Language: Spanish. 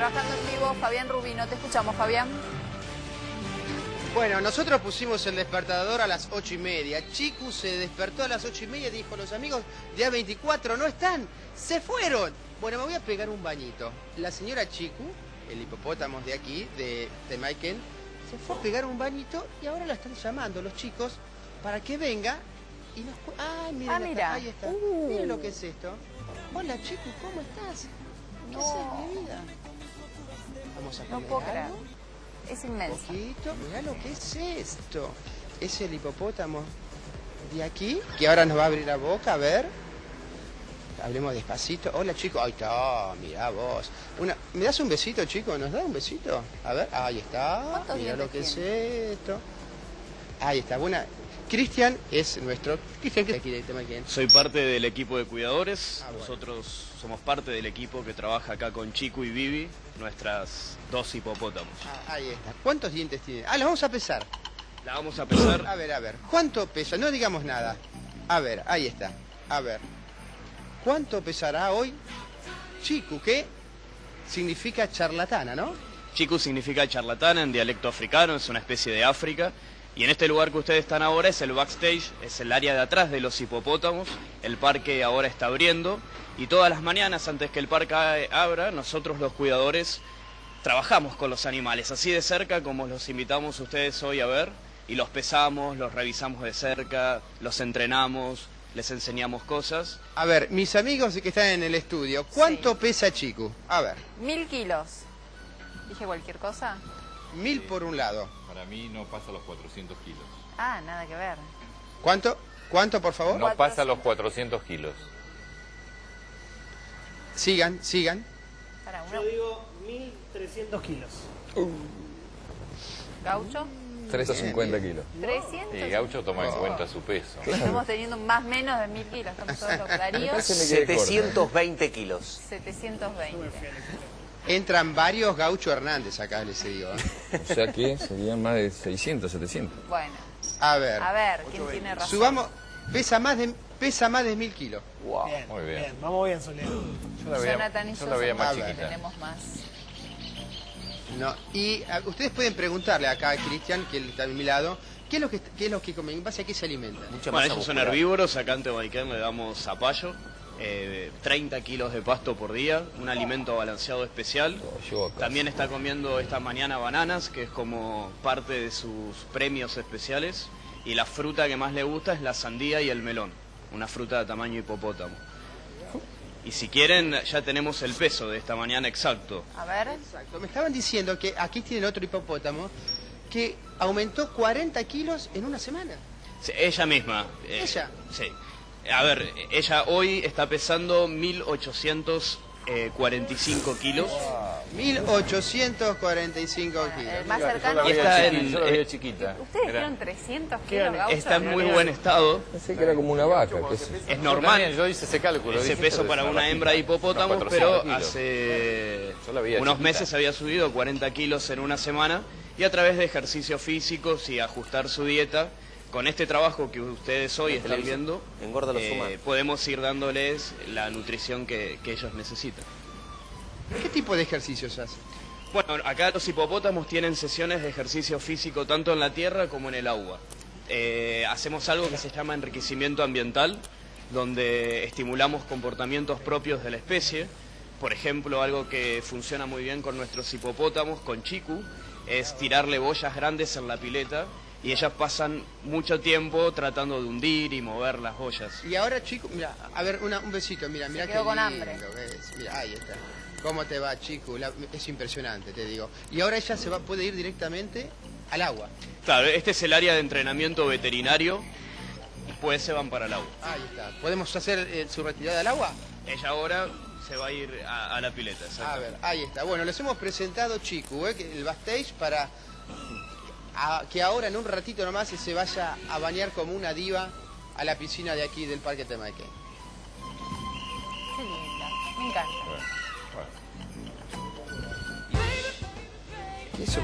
trabajando en vivo, Fabián Rubino. Te escuchamos, Fabián. Bueno, nosotros pusimos el despertador a las ocho y media. Chiku se despertó a las ocho y media y dijo, los amigos de A24 no están, se fueron. Bueno, me voy a pegar un bañito. La señora Chiku, el hipopótamo de aquí, de, de Maiken, se fue a pegar un bañito y ahora la están llamando los chicos para que venga y nos... Ah, miren, Ah, mira. ahí está. Uh. Miren lo que es esto. Hola Chiku, ¿cómo estás? ¿Qué No. haces, mi vida? Vamos a No puedo creer. Es inmenso. Poquito, mirá lo que es esto. Es el hipopótamo de aquí, que ahora nos va a abrir la boca, a ver. Hablemos despacito. Hola, chico. Ahí está, mirá vos. Una, ¿Me das un besito, chico? ¿Nos da un besito? A ver, ahí está. ¿Cuántos Mirá lo que es esto. Ahí está, buena. Cristian es nuestro... Cristian, que aquí tema quién? Soy parte del equipo de cuidadores. Ah, bueno. Nosotros somos parte del equipo que trabaja acá con Chico y Vivi, nuestras dos hipopótamos. Ah, ahí está. ¿Cuántos dientes tiene? Ah, los vamos a pesar. La vamos a pesar. A ver, a ver. ¿Cuánto pesa? No digamos nada. A ver, ahí está. A ver. ¿Cuánto pesará hoy Chiku? Que significa charlatana, ¿no? Chico significa charlatana en dialecto africano, es una especie de África. Y en este lugar que ustedes están ahora es el backstage, es el área de atrás de los hipopótamos. El parque ahora está abriendo y todas las mañanas antes que el parque abra, nosotros los cuidadores trabajamos con los animales, así de cerca como los invitamos ustedes hoy a ver. Y los pesamos, los revisamos de cerca, los entrenamos, les enseñamos cosas. A ver, mis amigos que están en el estudio, ¿cuánto Sí. pesa Chiku? A ver, Mil kilos. ¿Dije cualquier cosa? mil por un lado. Para mí no pasa los 400 kilos. Ah, nada que ver. ¿Cuánto? ¿Cuánto, por favor? No pasa los 400 kilos. Sigan, sigan. Para uno. Yo digo 1300 kilos. Gaucho. 350 kilos. 300. Y Gaucho toma en cuenta su peso. Estamos teniendo más menos de mil kilos. Estamos todos los corto. 720 kilos. 720. Entran varios Gaucho Hernández acá, les digo. ¿eh? O sea que serían más de 600, 700. Bueno, A ver, a ver, ¿quién tiene razón? subamos, pesa más de, pesa más de mil kilos. Wow. Bien, muy bien. Vamos bien, Soledad. Yo la veía, Jonathan y yo la veía más chiquita. tenemos más. No, y a- ustedes pueden preguntarle acá a Cristian, que él está a mi lado, ¿qué es lo que, qué es lo que comen? ¿En base a qué se alimentan? Mucha Bueno, ellos son herbívoros, acá en Tehuacán le damos zapallo, eh, 30 kilos de pasto por día, un alimento balanceado especial. Casa. También está comiendo esta mañana bananas, que es como parte de sus premios especiales. Y la fruta que más le gusta es la sandía y el melón, una fruta de tamaño hipopótamo. Y si quieren, ya tenemos el peso de esta mañana exacto. A ver. Exacto, me estaban diciendo que aquí tienen otro hipopótamo que aumentó 40 kilos en una semana. Sí, Ella misma. eh, ¿Ella? Sí. A ver, ella hoy está pesando 1845 kilos. 1845 El kilos. más Yo cercano. la veía Está chiquita, en- yo la veía eh, chiquita. ¿Ustedes dijeron 300 ¿Qué kilos, Gaucho? Está en muy buen estado. Pensé que era como una vaca. Es... Normal. yo hice ese cálculo. ese peso para una hembra de hipopótamo, pero 400 kilos. hace unos meses había subido 40 kilos en una semana y a través de ejercicios físicos y ajustar su dieta, con este trabajo que ustedes hoy están televisión. viendo, Engorda los eh, humanos. podemos ir dándoles la nutrición que, que ellos necesitan. ¿Qué tipo de ejercicios hacen? Bueno, acá los hipopótamos tienen sesiones de ejercicio físico tanto en la tierra como en el agua. Eh, hacemos algo que se llama enriquecimiento ambiental, donde estimulamos comportamientos propios de la especie. Por ejemplo, algo que funciona muy bien con nuestros hipopótamos, con Chiku, es tirarle boyas grandes en la pileta y ellas pasan mucho tiempo tratando de hundir y mover las boyas. Y ahora, chicos, mira, a ver, una- un besito, mira, mira qué con lindo hambre. que. Mira, ahí está. ¿Cómo te va, chico? La- es impresionante, te digo. Y ahora ella se va, puede ir directamente al agua. Claro, este es el área de entrenamiento veterinario después se van para el agua. Ahí está. ¿Podemos hacer eh, su retirada al agua? Ella ahora se va a ir a, a la pileta, A ver, ahí está. Bueno, les hemos presentado Chiku, ¿eh? que- el backstage, para a- que ahora en un ratito nomás se vaya a bañar como una diva a la piscina de aquí del Parque Temaiken. Qué linda. Me encanta. ¿Qué es eso?